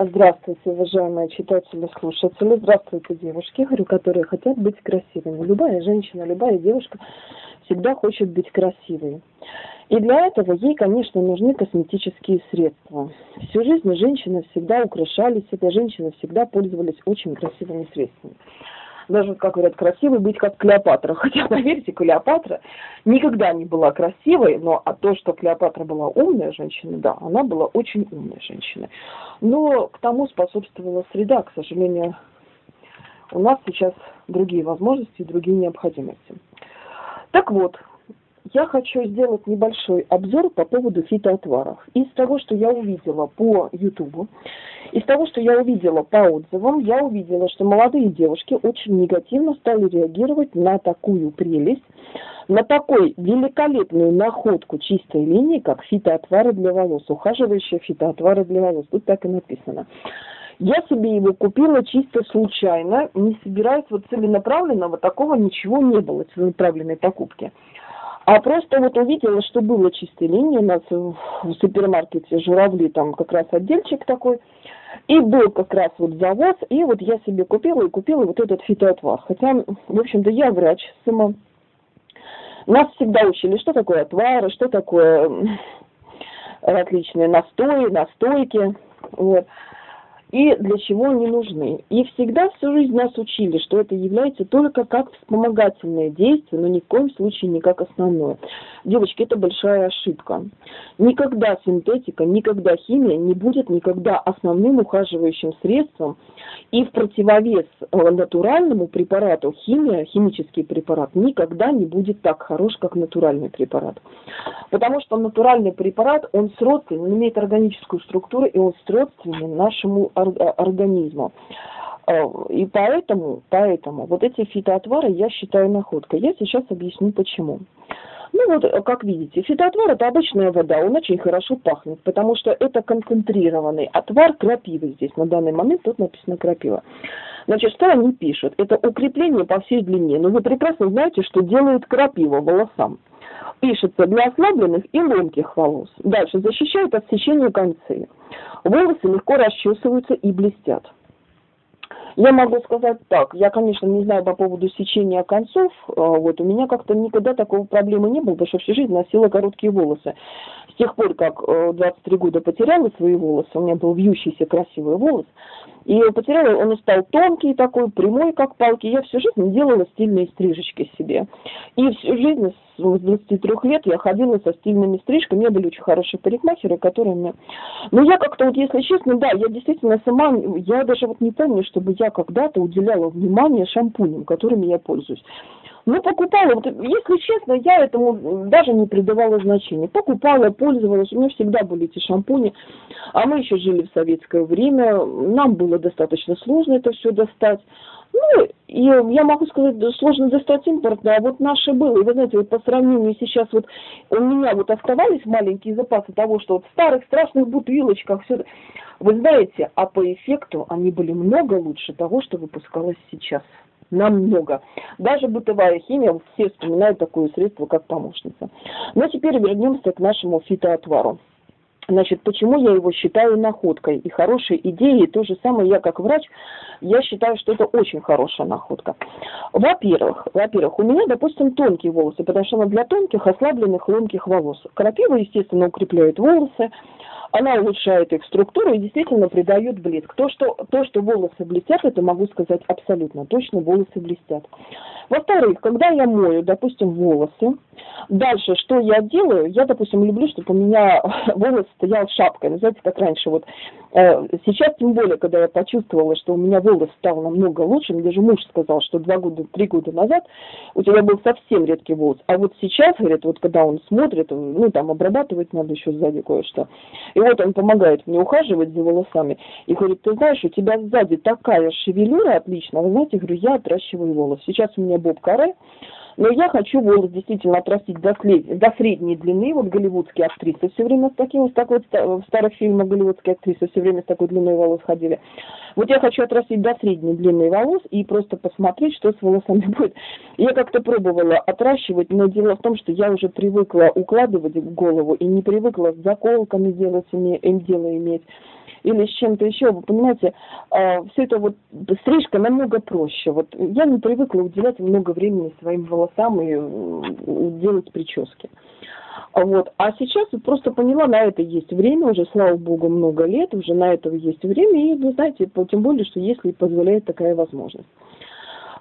Здравствуйте, уважаемые читатели, слушатели. Здравствуйте, девушки, говорю, которые хотят быть красивыми. Любая женщина, любая девушка всегда хочет быть красивой. И для этого ей, конечно, нужны косметические средства. Всю жизнь женщины всегда украшали себя, женщины всегда пользовались очень красивыми средствами даже, как говорят, красивой быть как Клеопатра. Хотя, поверьте, Клеопатра никогда не была красивой, но а то, что Клеопатра была умная женщина, да, она была очень умной женщиной. Но к тому способствовала среда, к сожалению, у нас сейчас другие возможности другие необходимости. Так вот, я хочу сделать небольшой обзор по поводу фитоотваров. Из того, что я увидела по Ютубу, из того, что я увидела по отзывам, я увидела, что молодые девушки очень негативно стали реагировать на такую прелесть, на такой великолепную находку чистой линии, как фитоотвары для волос, ухаживающие фитоотвары для волос. Тут так и написано. Я себе его купила чисто случайно, не собираясь вот целенаправленного, такого ничего не было, целенаправленной покупки. А просто вот увидела, что было чистой линии у нас в супермаркете «Журавли», там как раз отдельчик такой, и был как раз вот завоз, и вот я себе купила и купила вот этот фитоотвар. Хотя, в общем-то, я врач сама. Нас всегда учили, что такое отвары, что такое различные настои, настойки. Вот и для чего они нужны. И всегда всю жизнь нас учили, что это является только как вспомогательное действие, но ни в коем случае не как основное. Девочки, это большая ошибка. Никогда синтетика, никогда химия не будет никогда основным ухаживающим средством. И в противовес э, натуральному препарату химия, химический препарат никогда не будет так хорош, как натуральный препарат. Потому что натуральный препарат, он сродственен, он имеет органическую структуру, и он сродственен нашему организму. Э, и поэтому, поэтому вот эти фитоотвары я считаю находкой. Я сейчас объясню почему. Ну вот, как видите, фитоотвар это обычная вода, он очень хорошо пахнет, потому что это концентрированный отвар крапивы здесь. На данный момент тут написано крапива. Значит, что они пишут? Это укрепление по всей длине. Но вы прекрасно знаете, что делает крапива волосам. Пишется для ослабленных и ломких волос. Дальше защищает от сечения концы. Волосы легко расчесываются и блестят. Я могу сказать так, я, конечно, не знаю по поводу сечения концов, а, вот, у меня как-то никогда такого проблемы не было, потому что всю жизнь носила короткие волосы. С тех пор, как 23 э, года потеряла свои волосы, у меня был вьющийся красивый волос, и потеряла, он стал тонкий такой, прямой, как палки. Я всю жизнь делала стильные стрижечки себе. И всю жизнь с 23 лет я ходила со стильными стрижками. У меня были очень хорошие парикмахеры, которые мне... Ну, я как-то вот, если честно, да, я действительно сама, я даже вот не помню, чтобы я когда-то уделяла внимание шампуням, которыми я пользуюсь. Ну, покупала, вот, если честно, я этому даже не придавала значения. Покупала, пользовалась, у меня всегда были эти шампуни. А мы еще жили в советское время, нам было достаточно сложно это все достать. Ну, и я могу сказать, сложно достать импортное, а вот наше было. И вы знаете, вот по сравнению сейчас вот у меня вот оставались маленькие запасы того, что вот в старых страшных бутылочках все. Вы знаете, а по эффекту они были много лучше того, что выпускалось сейчас намного. Даже бытовая химия, все вспоминают такое средство, как помощница. Но теперь вернемся к нашему фитоотвару. Значит, почему я его считаю находкой и хорошей идеей, то же самое я как врач, я считаю, что это очень хорошая находка. Во-первых, во-первых, у меня, допустим, тонкие волосы, потому что для тонких, ослабленных, ломких волос. Крапива, естественно, укрепляет волосы, она улучшает их структуру и действительно придает блеск. То что, то, что волосы блестят, это могу сказать абсолютно точно, волосы блестят. Во-вторых, когда я мою, допустим, волосы, дальше что я делаю? Я, допустим, люблю, чтобы у меня волос стоял шапкой. Ну, знаете, как раньше вот. Э, сейчас, тем более, когда я почувствовала, что у меня волос стал намного лучше, мне даже муж сказал, что два года, три года назад у тебя был совсем редкий волос. А вот сейчас, говорит, вот когда он смотрит, ну, там обрабатывать надо еще сзади кое-что. И вот он помогает мне ухаживать за волосами. И говорит, ты знаешь, у тебя сзади такая шевелюра отличная. Знаете, говорю, я отращиваю волос. Сейчас у меня боб каре, но я хочу волос действительно отрастить до, до средней длины. Вот голливудские актрисы все время с таким, с такой, в старых фильмах голливудские актрисы все время с такой длиной волос ходили. Вот я хочу отрастить до средней длины волос и просто посмотреть, что с волосами будет. Я как-то пробовала отращивать, но дело в том, что я уже привыкла укладывать голову и не привыкла с заколками делать, им дело иметь. Или с чем-то еще, вы понимаете, э, все это вот стрижка намного проще. Вот я не привыкла уделять много времени своим волосам и э, делать прически. Вот. А сейчас вот просто поняла, на это есть время, уже, слава богу, много лет, уже на это есть время, и вы знаете, тем более, что если позволяет такая возможность.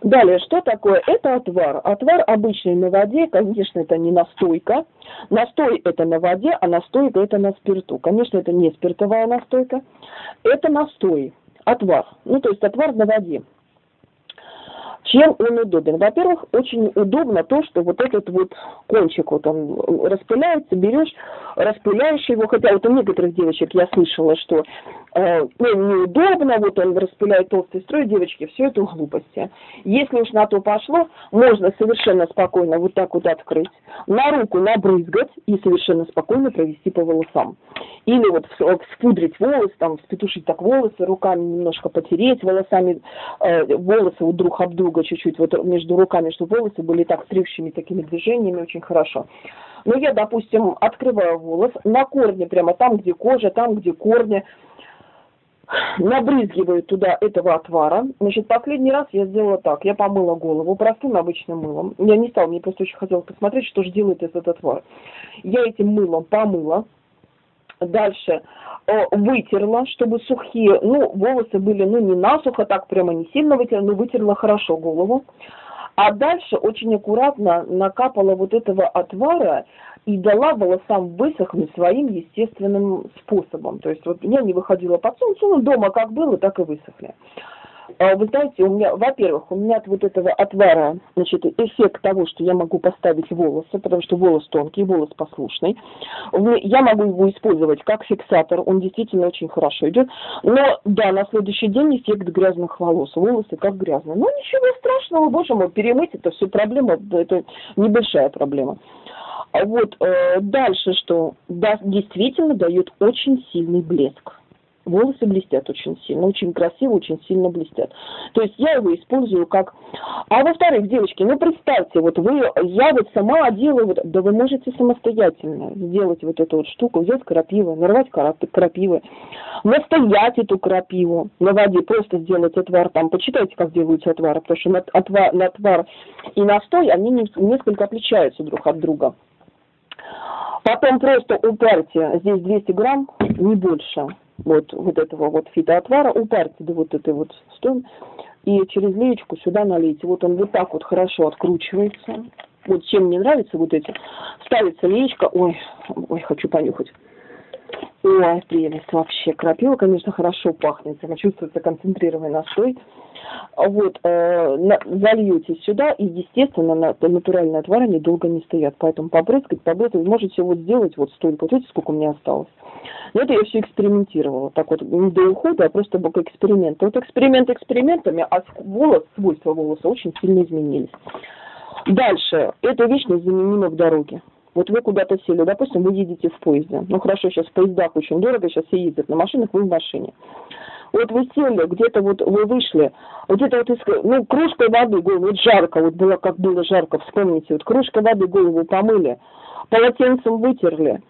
Далее, что такое? Это отвар. Отвар обычный на воде, конечно, это не настойка. Настой это на воде, а настойка это на спирту. Конечно, это не спиртовая настойка. Это настой, отвар. Ну, то есть отвар на воде. Чем он удобен? Во-первых, очень удобно то, что вот этот вот кончик вот он распыляется, берешь, распыляешь его, хотя вот у некоторых девочек я слышала, что э, ну, неудобно, вот он распыляет толстый строй, девочки, все это глупости. Если уж на то пошло, можно совершенно спокойно вот так вот открыть, на руку набрызгать и совершенно спокойно провести по волосам. Или вот вспудрить волосы, там, спетушить так волосы, руками немножко потереть волосами, э, волосы вот друг об друга чуть-чуть, вот между руками, чтобы волосы были так стригшими такими движениями, очень хорошо. Но я, допустим, открываю волос на корне, прямо там, где кожа, там, где корни, набрызгиваю туда этого отвара. Значит, последний раз я сделала так. Я помыла голову простым обычным мылом. Я не стала, мне просто очень хотелось посмотреть, что же делает этот отвар. Я этим мылом помыла, Дальше э, вытерла, чтобы сухие, ну, волосы были, ну, не насухо, так прямо не сильно вытерла, но вытерла хорошо голову. А дальше очень аккуратно накапала вот этого отвара и дала волосам высохнуть своим естественным способом. То есть вот я не выходила под солнце, ну, дома как было, так и высохли. А вы знаете, у меня, во-первых, у меня от вот этого отвара, значит, эффект того, что я могу поставить волосы, потому что волос тонкий, волос послушный. Я могу его использовать как фиксатор, он действительно очень хорошо идет. Но, да, на следующий день эффект грязных волос, волосы как грязные. Но ничего страшного, боже мой, перемыть это все проблема, это небольшая проблема. А вот э, дальше что? Да, действительно дает очень сильный блеск волосы блестят очень сильно, очень красиво, очень сильно блестят. То есть я его использую как... А во-вторых, девочки, ну представьте, вот вы, я вот сама делаю, вот, да вы можете самостоятельно сделать вот эту вот штуку, взять крапиву, нарвать крапивы, настоять эту крапиву на воде, просто сделать отвар, там, почитайте, как делаются отвары, потому что отвар, отвар и настой, они несколько отличаются друг от друга. Потом просто упарьте, здесь 200 грамм, не больше, вот, вот этого вот фитоотвара, упарьте до вот этой вот стон, и через леечку сюда налейте. Вот он вот так вот хорошо откручивается. Вот чем мне нравится вот эти. Ставится леечка, ой, ой, хочу понюхать. Ой, прелесть вообще. Крапива, конечно, хорошо пахнет. Чувствуется концентрированный настой. Вот, э, на, зальете сюда, и, естественно, на, натуральные отвары они долго не стоят. Поэтому побрызгать, побрызгать, можете вот сделать вот столько. Вот видите, сколько у меня осталось. Но это я все экспериментировала. Так вот, не до ухода, а просто как эксперимент. Вот эксперимент экспериментами, а волос, свойства волоса очень сильно изменились. Дальше. Эта вещь незаменима в дороге. Вот вы куда-то сели, допустим, вы едете в поезде. Ну хорошо, сейчас в поездах очень дорого, сейчас все ездят на машинах, вы в машине. Вот вы сели, где-то вот вы вышли, где-то вот, из, ну, кружкой воды голову, вот жарко, вот было, как было жарко, вспомните, вот кружкой воды голову помыли, полотенцем вытерли,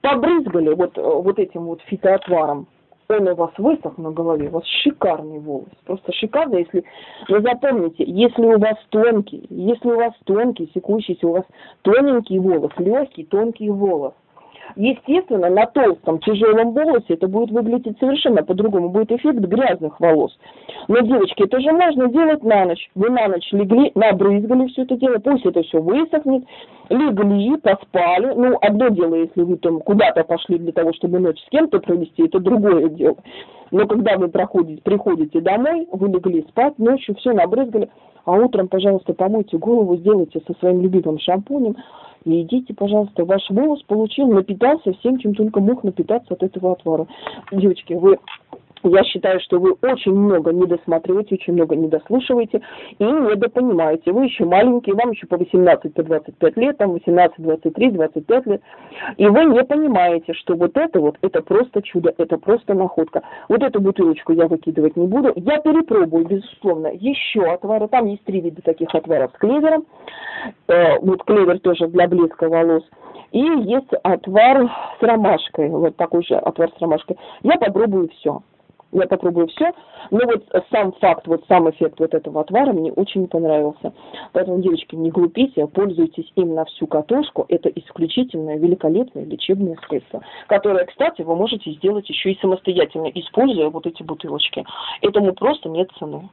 побрызгали вот, вот этим вот фитоотваром, он у вас высох на голове, у вас шикарный волос, просто шикарный, если, вы запомните, если у вас тонкий, если у вас тонкий, секущийся, у вас тоненький волос, легкий, тонкий волос, Естественно, на толстом тяжелом волосе это будет выглядеть совершенно по-другому, будет эффект грязных волос. Но, девочки, это же можно делать на ночь. Вы на ночь легли, набрызгали все это дело, пусть это все высохнет, легли, поспали. Ну, одно дело, если вы там куда-то пошли для того, чтобы ночь с кем-то провести, это другое дело. Но когда вы проходите, приходите домой, вы легли спать, ночью все набрызгали, а утром, пожалуйста, помойте голову, сделайте со своим любимым шампунем, и идите, пожалуйста, ваш волос получил, напитался всем, чем только мог напитаться от этого отвара. Девочки, вы Я считаю, что вы очень много не досматриваете, очень много не дослушиваете и недопонимаете. Вы еще маленькие, вам еще по 18, по 25 лет, там 18, 23, 25 лет. И вы не понимаете, что вот это вот, это просто чудо, это просто находка. Вот эту бутылочку я выкидывать не буду. Я перепробую, безусловно, еще отвары. Там есть три вида таких отваров с клевером. Э, вот клевер тоже для блеска волос. И есть отвар с ромашкой, вот такой же отвар с ромашкой. Я попробую все я попробую все. Но вот сам факт, вот сам эффект вот этого отвара мне очень понравился. Поэтому, девочки, не глупите, пользуйтесь им на всю катушку. Это исключительное, великолепное лечебное средство, которое, кстати, вы можете сделать еще и самостоятельно, используя вот эти бутылочки. Этому просто нет цены.